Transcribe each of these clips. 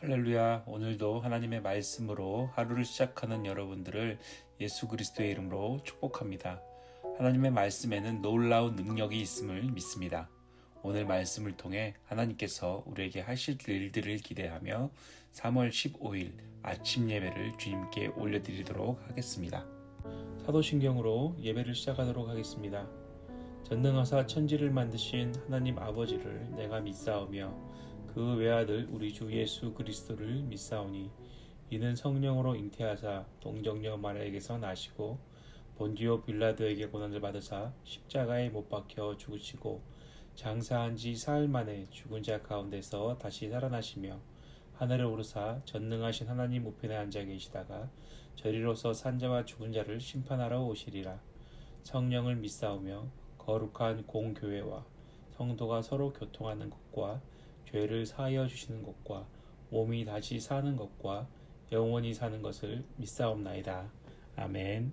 할렐루야. 오늘도 하나님의 말씀으로 하루를 시작하는 여러분들을 예수 그리스도의 이름으로 축복합니다. 하나님의 말씀에는 놀라운 능력이 있음을 믿습니다. 오늘 말씀을 통해 하나님께서 우리에게 하실 일들을 기대하며 3월 15일 아침 예배를 주님께 올려드리도록 하겠습니다. 사도신경으로 예배를 시작하도록 하겠습니다. 전능하사 천지를 만드신 하나님 아버지를 내가 믿사오며 그 외아들 우리 주 예수 그리스도를 믿사오니 이는 성령으로 잉태하사 동정녀 마리아에게서 나시고 본디오 빌라도에게 고난을 받으사 십자가에 못 박혀 죽으시고 장사한 지 사흘 만에 죽은 자 가운데서 다시 살아나시며 하늘을 오르사 전능하신 하나님 우편에 앉아 계시다가 저리로서 산자와 죽은 자를 심판하러 오시리라. 성령을 믿사오며 거룩한 공교회와 성도가 서로 교통하는 것과 죄를 사하여 주시는 것과 몸이 다시 사는 것과 영원히 사는 것을 믿사옵나이다. 아멘.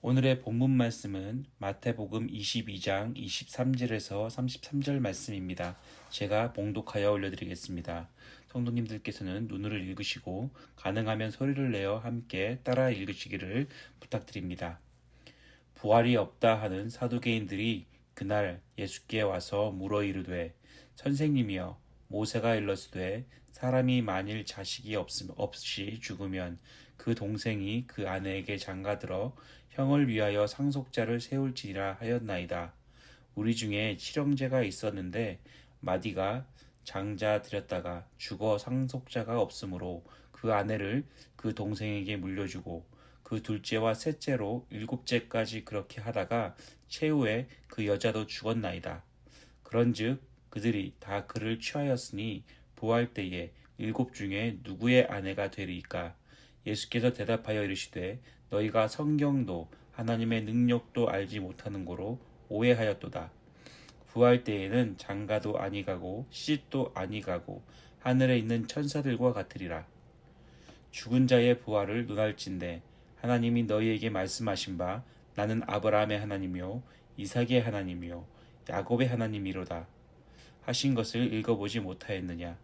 오늘의 본문 말씀은 마태복음 22장 23절에서 33절 말씀입니다. 제가 봉독하여 올려드리겠습니다. 성도님들께서는 눈으로 읽으시고 가능하면 소리를 내어 함께 따라 읽으시기를 부탁드립니다. 부활이 없다 하는 사두개인들이 그날 예수께 와서 물어 이르되 선생님이여 모세가 일렀으되 사람이 만일 자식이 없이 죽으면 그 동생이 그 아내에게 장가들어 형을 위하여 상속자를 세울지라 하였나이다. 우리 중에 칠형제가 있었는데 마디가 장자 들였다가 죽어 상속자가 없으므로 그 아내를 그 동생에게 물려주고 그 둘째와 셋째로 일곱째까지 그렇게 하다가 최후에 그 여자도 죽었나이다. 그런즉 그들이 다 그를 취하였으니 부활 때에 일곱 중에 누구의 아내가 되리까? 예수께서 대답하여 이르시되 너희가 성경도 하나님의 능력도 알지 못하는 고로 오해하였도다. 부활 때에는 장가도 아니가고 시집도 아니가고 하늘에 있는 천사들과 같으리라. 죽은 자의 부활을 논할진대 하나님이 너희에게 말씀하신 바 나는 아브라함의 하나님이요 이삭의 하나님이요 야곱의 하나님이로다. 하신 것을 읽어보지 못하였느냐?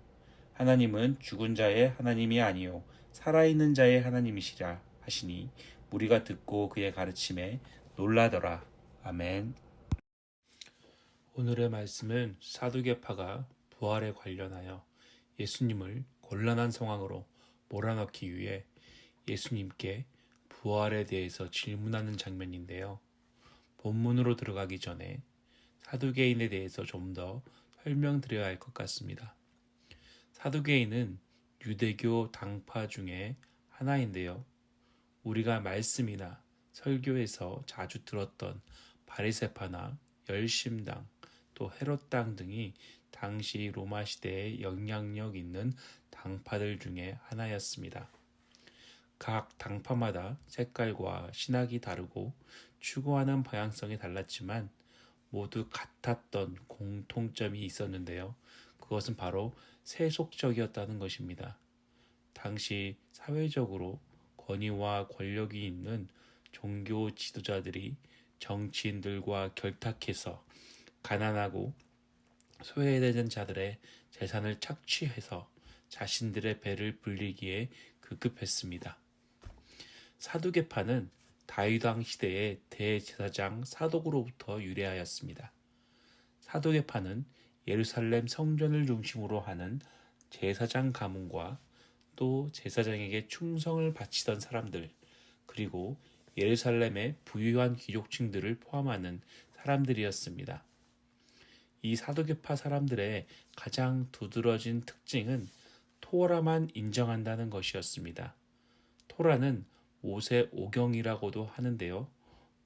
하나님은 죽은 자의 하나님이 아니요 살아있는 자의 하나님이시라 하시니 우리가 듣고 그의 가르침에 놀라더라. 아멘. 오늘의 말씀은 사두개파가 부활에 관련하여 예수님을 곤란한 상황으로 몰아넣기 위해 예수님께 부활에 대해서 질문하는 장면인데요. 본문으로 들어가기 전에 사두개인에 대해서 좀 더 설명드려야 할 것 같습니다. 사두개인은 유대교 당파 중에 하나인데요. 우리가 말씀이나 설교에서 자주 들었던 바리세파나 열심당 또 헤롯당 등이 당시 로마 시대에 영향력 있는 당파들 중에 하나였습니다. 각 당파마다 색깔과 신학이 다르고 추구하는 방향성이 달랐지만 모두 같았던 공통점이 있었는데요. 그것은 바로 세속적이었다는 것입니다. 당시 사회적으로 권위와 권력이 있는 종교 지도자들이 정치인들과 결탁해서 가난하고 소외되는 자들의 재산을 착취해서 자신들의 배를 불리기에 급급했습니다. 사두개파는 다윗왕 시대의 대제사장 사독으로부터 유래하였습니다. 사독의파는 예루살렘 성전을 중심으로 하는 제사장 가문과 또 제사장에게 충성을 바치던 사람들 그리고 예루살렘의 부유한 귀족층들을 포함하는 사람들이었습니다. 이 사도계파 사람들의 가장 두드러진 특징은 토라만 인정한다는 것이었습니다. 토라는 모세 오경이라고도 하는데요.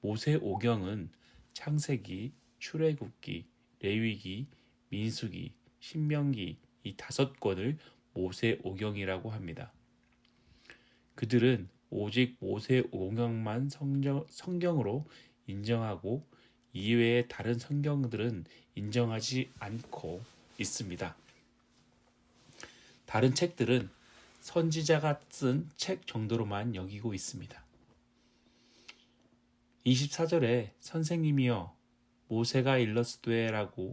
모세 오경은 창세기, 출애굽기, 레위기, 민수기, 신명기 이 다섯 권을 모세 오경이라고 합니다. 그들은 오직 모세 오경만 성경, 성경으로 인정하고 이외의 다른 성경들은 인정하지 않고 있습니다. 다른 책들은 선지자가 쓴 책 정도로만 여기고 있습니다. 24절에 선생님이여 모세가 일러스되라고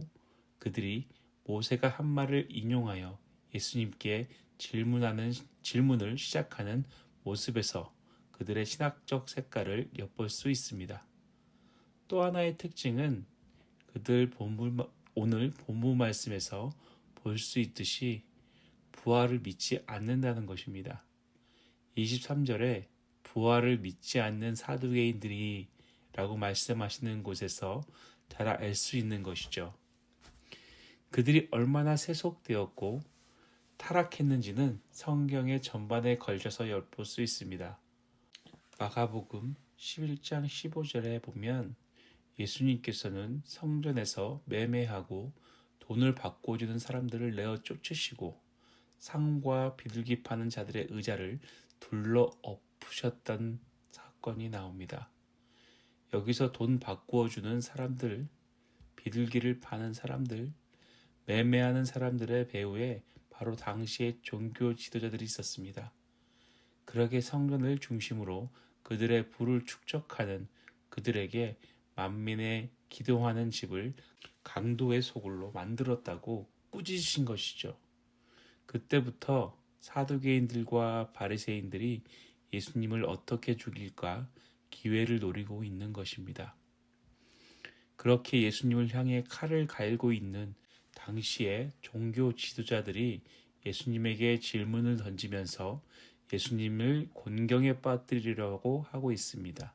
그들이 모세가 한 말을 인용하여 예수님께 질문하는 질문을 시작하는 모습에서 그들의 신학적 색깔을 엿볼 수 있습니다. 또 하나의 특징은 그들 본문, 오늘 본문 말씀에서 볼 수 있듯이 부활을 믿지 않는다는 것입니다. 23절에 부활을 믿지 않는 사두개인들이 라고 말씀하시는 곳에서 잘 알 수 있는 것이죠. 그들이 얼마나 세속되었고 타락했는지는 성경의 전반에 걸쳐서 엿볼 수 있습니다. 마가복음 11장 15절에 보면 예수님께서는 성전에서 매매하고 돈을 바꿔주는 사람들을 내어 쫓으시고 상과 비둘기 파는 자들의 의자를 둘러 엎으셨던 사건이 나옵니다. 여기서 돈 바꾸어 주는 사람들, 비둘기를 파는 사람들, 매매하는 사람들의 배후에 바로 당시의 종교 지도자들이 있었습니다. 그러게 성전을 중심으로 그들의 부를 축적하는 그들에게 만민의 기도하는 집을 강도의 소굴로 만들었다고 꾸짖으신 것이죠. 그때부터 사두개인들과 바리새인들이 예수님을 어떻게 죽일까 기회를 노리고 있는 것입니다. 그렇게 예수님을 향해 칼을 갈고 있는 당시의 종교 지도자들이 예수님에게 질문을 던지면서 예수님을 곤경에 빠뜨리려고 하고 있습니다.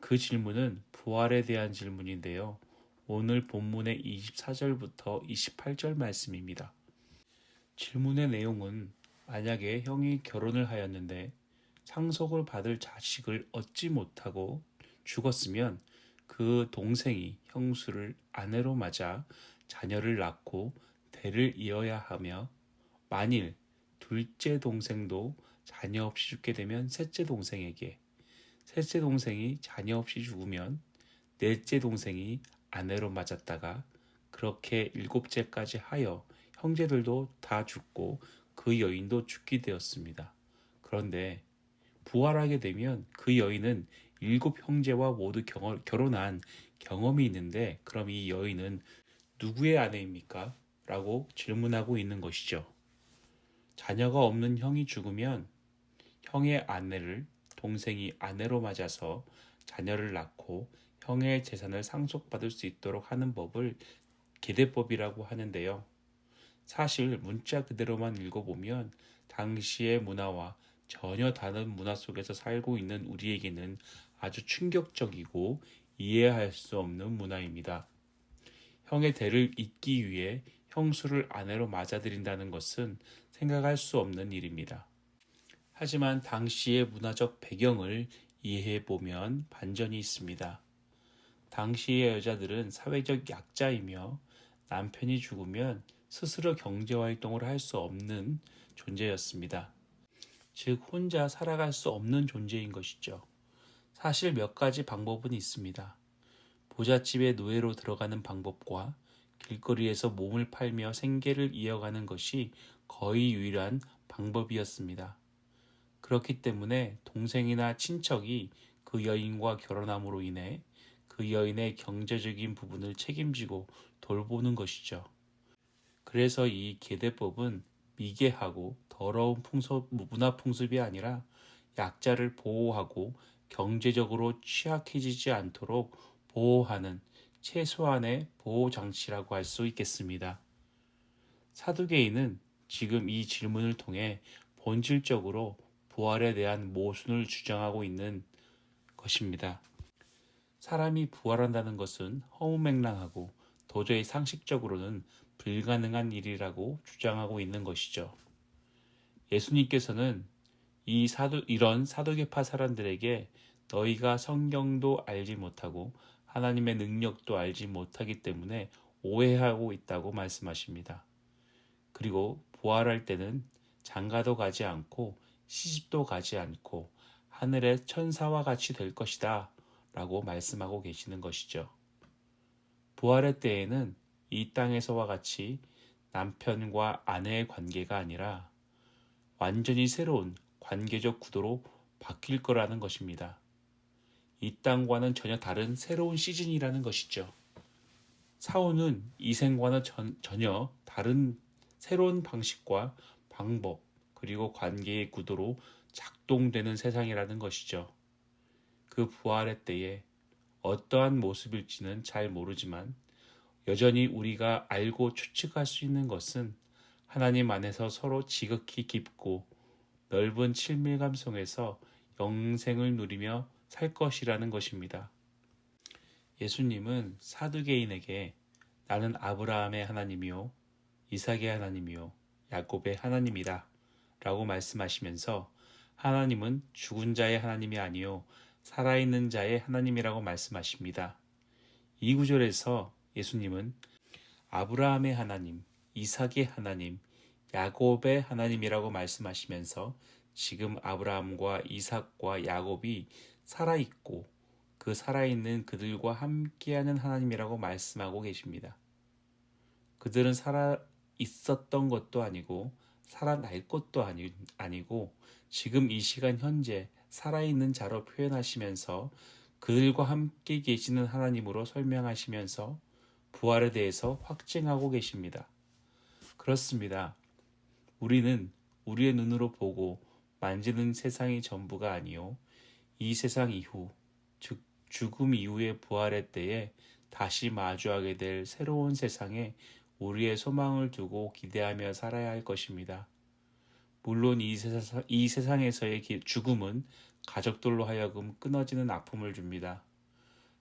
그 질문은 부활에 대한 질문인데요. 오늘 본문의 24절부터 28절 말씀입니다. 질문의 내용은 만약에 형이 결혼을 하였는데 상속을 받을 자식을 얻지 못하고 죽었으면 그 동생이 형수를 아내로 맞아 자녀를 낳고 대를 이어야 하며 만일 둘째 동생도 자녀 없이 죽게 되면 셋째 동생에게 셋째 동생이 자녀 없이 죽으면 넷째 동생이 아내로 맞았다가 그렇게 일곱째까지 하여 형제들도 다 죽고 그 여인도 죽게 되었습니다. 그런데 부활하게 되면 그 여인은 일곱 형제와 모두 결혼한 경험이 있는데 그럼 이 여인은 누구의 아내입니까? 라고 질문하고 있는 것이죠. 자녀가 없는 형이 죽으면 형의 아내를 동생이 아내로 맞아서 자녀를 낳고 형의 재산을 상속받을 수 있도록 하는 법을 계대법이라고 하는데요. 사실 문자 그대로만 읽어보면 당시의 문화와 전혀 다른 문화 속에서 살고 있는 우리에게는 아주 충격적이고 이해할 수 없는 문화입니다. 형의 대를 잇기 위해 형수를 아내로 맞아들인다는 것은 생각할 수 없는 일입니다. 하지만 당시의 문화적 배경을 이해해 보면 반전이 있습니다. 당시의 여자들은 사회적 약자이며 남편이 죽으면 스스로 경제활동을 할 수 없는 존재였습니다. 즉, 혼자 살아갈 수 없는 존재인 것이죠. 사실 몇 가지 방법은 있습니다. 부잣집의 노예로 들어가는 방법과 길거리에서 몸을 팔며 생계를 이어가는 것이 거의 유일한 방법이었습니다. 그렇기 때문에 동생이나 친척이 그 여인과 결혼함으로 인해 그 여인의 경제적인 부분을 책임지고 돌보는 것이죠. 그래서 이 계대법은 미개하고 더러운 풍습, 문화 풍습이 아니라 약자를 보호하고 경제적으로 취약해지지 않도록 보호하는 최소한의 보호 장치라고 할 수 있겠습니다. 사두개인은 지금 이 질문을 통해 본질적으로 부활에 대한 모순을 주장하고 있는 것입니다. 사람이 부활한다는 것은 허무맹랑하고 도저히 상식적으로는 불가능한 일이라고 주장하고 있는 것이죠. 예수님께서는 이 사도, 이런 사도계파 사람들에게 너희가 성경도 알지 못하고 하나님의 능력도 알지 못하기 때문에 오해하고 있다고 말씀하십니다. 그리고 부활할 때는 장가도 가지 않고 시집도 가지 않고 하늘의 천사와 같이 될 것이다 라고 말씀하고 계시는 것이죠. 부활의 때에는 이 땅에서와 같이 남편과 아내의 관계가 아니라 완전히 새로운 관계적 구도로 바뀔 거라는 것입니다. 이 땅과는 전혀 다른 새로운 시즌이라는 것이죠. 사후는 이 생과는 전, 전혀 다른 새로운 방식과 방법 그리고 관계의 구도로 작동되는 세상이라는 것이죠. 그 부활의 때에 어떠한 모습일지는 잘 모르지만 여전히 우리가 알고 추측할 수 있는 것은 하나님 안에서 서로 지극히 깊고 넓은 친밀감 속에서 영생을 누리며 살 것이라는 것입니다. 예수님은 사두개인에게 나는 아브라함의 하나님이요, 이삭의 하나님이요, 야곱의 하나님이다. 라고 말씀하시면서 하나님은 죽은 자의 하나님이 아니요, 살아있는 자의 하나님이라고 말씀하십니다. 이 구절에서 예수님은 아브라함의 하나님, 이삭의 하나님, 야곱의 하나님이라고 말씀하시면서 지금 아브라함과 이삭과 야곱이 살아있고 그 살아있는 그들과 함께하는 하나님이라고 말씀하고 계십니다. 그들은 살아 있었던 것도 아니고 살아날 것도 아니, 아니고 지금 이 시간 현재 살아있는 자로 표현하시면서 그들과 함께 계시는 하나님으로 설명하시면서 부활에 대해서 확증하고 계십니다. 그렇습니다. 우리는 우리의 눈으로 보고 만지는 세상이 전부가 아니요. 이 세상 이후, 즉 죽음 이후의 부활의 때에 다시 마주하게 될 새로운 세상에 우리의 소망을 두고 기대하며 살아야 할 것입니다. 물론 이, 세상, 이 세상에서의 죽음은 가족들로 하여금 끊어지는 아픔을 줍니다.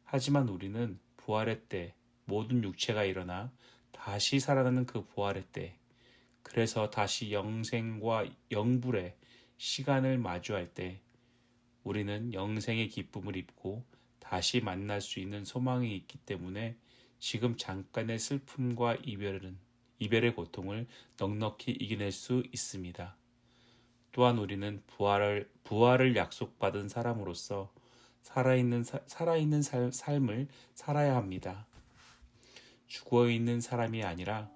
하지만 우리는 부활의 때 모든 육체가 일어나 다시 살아나는 그 부활의 때 그래서 다시 영생과 영불의 시간을 마주할 때 우리는 영생의 기쁨을 입고 다시 만날 수 있는 소망이 있기 때문에 지금 잠깐의 슬픔과 이별은 이별의 고통을 넉넉히 이겨낼 수 있습니다. 또한 우리는 부활을 부활을 약속받은 사람으로서 살아있는 살아있는 살, 삶을 살아야 합니다. 죽어 있는 사람이 아니라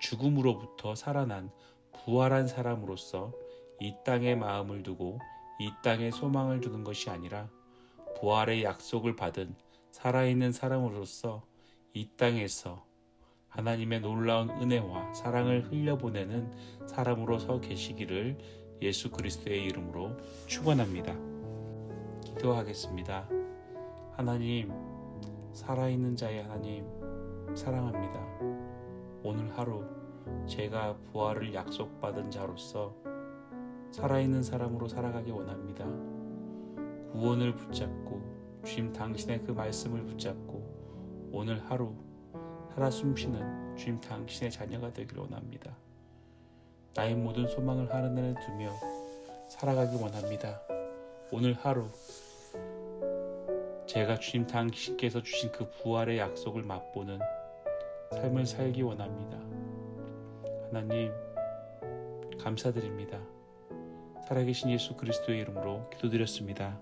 죽음으로부터 살아난 부활한 사람으로서 이 땅에 마음을 두고 이 땅에 소망을 두는 것이 아니라 부활의 약속을 받은 살아있는 사람으로서 이 땅에서 하나님의 놀라운 은혜와 사랑을 흘려보내는 사람으로 서 계시기를 예수 그리스도의 이름으로 축원합니다. 기도하겠습니다. 하나님, 살아있는 자의 하나님, 사랑합니다. 오늘 하루 제가 부활을 약속받은 자로서 살아있는 사람으로 살아가기 원합니다. 구원을 붙잡고 주님 당신의 그 말씀을 붙잡고 오늘 하루 살아 숨쉬는 주님 당신의 자녀가 되기를 원합니다. 나의 모든 소망을 하늘에 두며 살아가기 원합니다. 오늘 하루 제가 주님 당신께서 주신 그 부활의 약속을 맛보는 삶을 살기 원합니다. 하나님 감사드립니다. 살아계신 예수 그리스도의 이름으로 기도드렸습니다.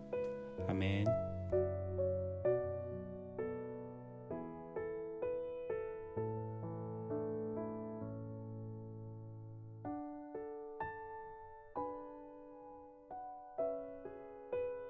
아멘.